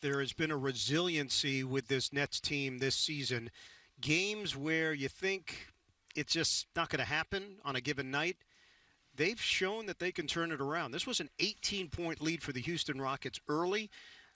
there has been a resiliency with this Nets team this season. Games where you think it's just not going to happen on a given night, they've shown that they can turn it around. This was an 18 point lead for the Houston Rockets early.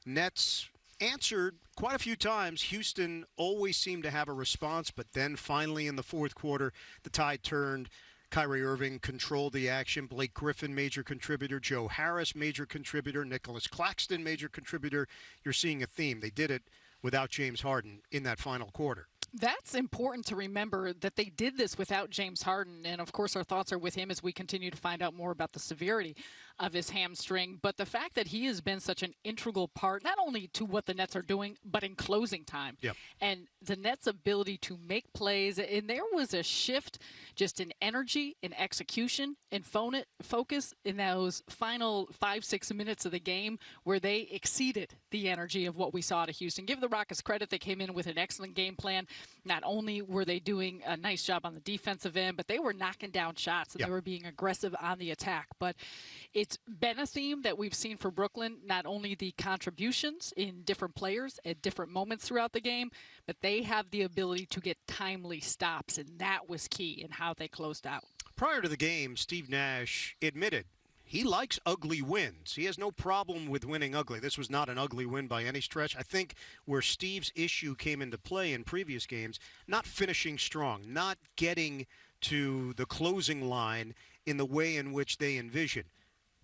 Nets answered quite a few times. Houston always seemed to have a response, but then finally in the fourth quarter, the tide turned. Kyrie Irving controlled the action. Blake Griffin, major contributor. Joe Harris, major contributor. Nicholas Claxton, major contributor. You're seeing a theme. They did it without James Harden in that final quarter. That's important to remember that they did this without James Harden. And of course, our thoughts are with him as we continue to find out more about the severity of his hamstring. But the fact that he has been such an integral part, not only to what the Nets are doing, but in closing time. Yep. And the Nets' ability to make plays. And there was a shift just in energy, in execution, in focus in those final five, six minutes of the game where they exceeded the energy of what we saw to Houston. Give the Rockets credit. They came in with an excellent game plan. Not only were they doing a nice job on the defensive end, but they were knocking down shots and yep. they were being aggressive on the attack. But it's been a theme that we've seen for Brooklyn, not only the contributions in different players at different moments throughout the game, but they have the ability to get timely stops, and that was key in how they closed out. Prior to the game, Steve Nash admitted he likes ugly wins. He has no problem with winning ugly. This was not an ugly win by any stretch. I think where Steve's issue came into play in previous games, not finishing strong, not getting to the closing line in the way in which they envision.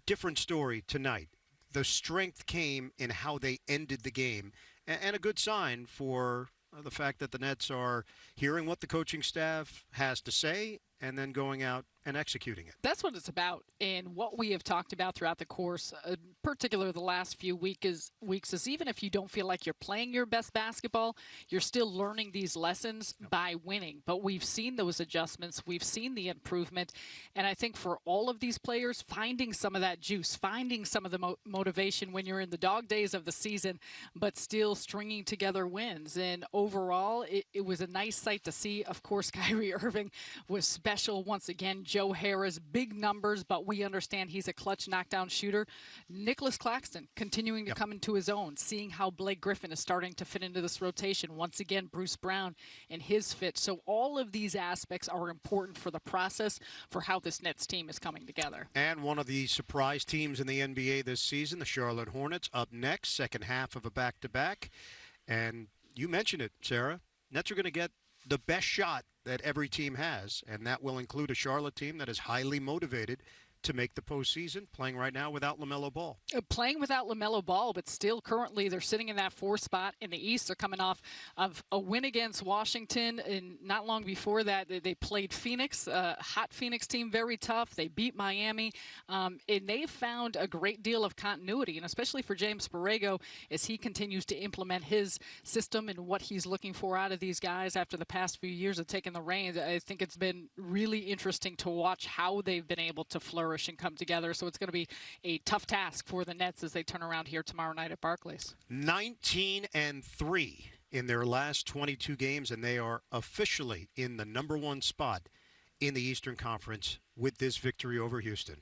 Different story tonight. The strength came in how they ended the game, and a good sign for uh, the fact that the Nets are hearing what the coaching staff has to say and then going out and executing it. That's what it's about. And what we have talked about throughout the course, uh, particularly the last few week is, weeks, is even if you don't feel like you're playing your best basketball, you're still learning these lessons yep. by winning. But we've seen those adjustments, we've seen the improvement. And I think for all of these players, finding some of that juice, finding some of the mo motivation when you're in the dog days of the season, but still stringing together wins. And overall, it, it was a nice sight to see. Of course, Kyrie Irving was special once again. Joe Harris, big numbers, but we understand he's a clutch knockdown shooter. Nicholas Claxton continuing to yep. come into his own, seeing how Blake Griffin is starting to fit into this rotation. Once again, Bruce Brown and his fit. So all of these aspects are important for the process for how this Nets team is coming together. And one of the surprise teams in the NBA this season, the Charlotte Hornets, up next, second half of a back-to-back. -back. And you mentioned it, Sarah. Nets are going to get the best shot that every team has, and that will include a Charlotte team that is highly motivated to make the postseason, playing right now without LaMelo Ball. Uh, playing without LaMelo Ball, but still currently they're sitting in that four spot in the East. They're coming off of a win against Washington, and not long before that, they played Phoenix, a hot Phoenix team, very tough. They beat Miami, um, and they found a great deal of continuity, and especially for James Borrego as he continues to implement his system and what he's looking for out of these guys after the past few years of taking the reins. I think it's been really interesting to watch how they've been able to flourish flourish and come together. So it's going to be a tough task for the Nets as they turn around here tomorrow night at Barclays. 19 and 3 in their last 22 games, and they are officially in the number one spot in the Eastern Conference with this victory over Houston.